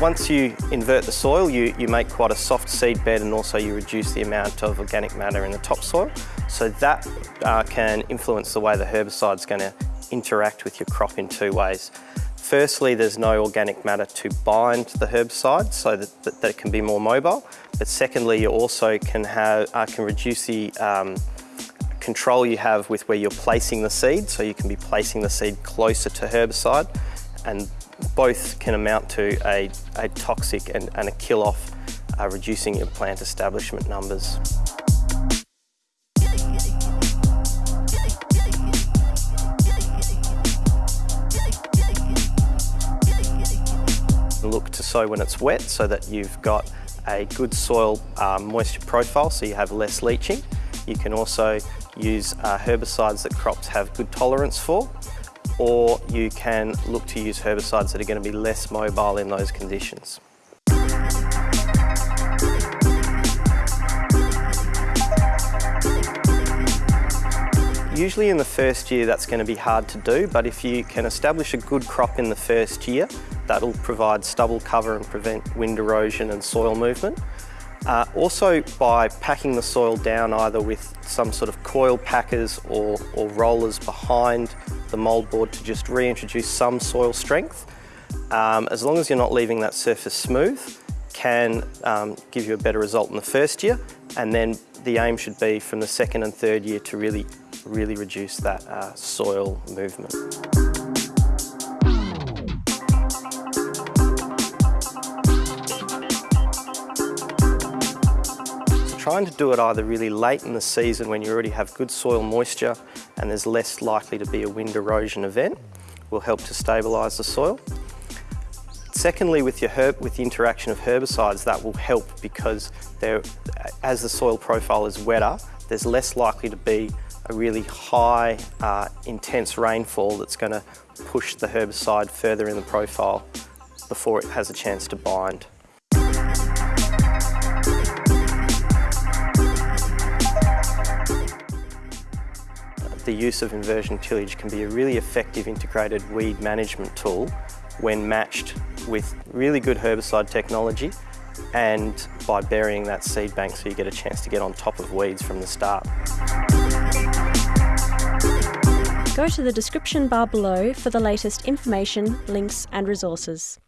Once you invert the soil, you, you make quite a soft seed bed and also you reduce the amount of organic matter in the topsoil. So that uh, can influence the way the herbicide is going to interact with your crop in two ways. Firstly, there's no organic matter to bind the herbicide so that, that, that it can be more mobile. But secondly, you also can, have, uh, can reduce the um, control you have with where you're placing the seed. So you can be placing the seed closer to herbicide and both can amount to a, a toxic and, and a kill-off, uh, reducing your plant establishment numbers. Look to sow when it's wet so that you've got a good soil um, moisture profile so you have less leaching. You can also use uh, herbicides that crops have good tolerance for or you can look to use herbicides that are going to be less mobile in those conditions. Usually in the first year that's going to be hard to do, but if you can establish a good crop in the first year, that'll provide stubble cover and prevent wind erosion and soil movement. Uh, also by packing the soil down either with some sort of coil packers or, or rollers behind the mould to just reintroduce some soil strength. Um, as long as you're not leaving that surface smooth, can um, give you a better result in the first year and then the aim should be from the second and third year to really really reduce that uh, soil movement. Trying to do it either really late in the season when you already have good soil moisture and there's less likely to be a wind erosion event will help to stabilise the soil. Secondly, with, your herb, with the interaction of herbicides, that will help because as the soil profile is wetter, there's less likely to be a really high, uh, intense rainfall that's going to push the herbicide further in the profile before it has a chance to bind. The use of inversion tillage can be a really effective integrated weed management tool when matched with really good herbicide technology and by burying that seed bank so you get a chance to get on top of weeds from the start. Go to the description bar below for the latest information, links and resources.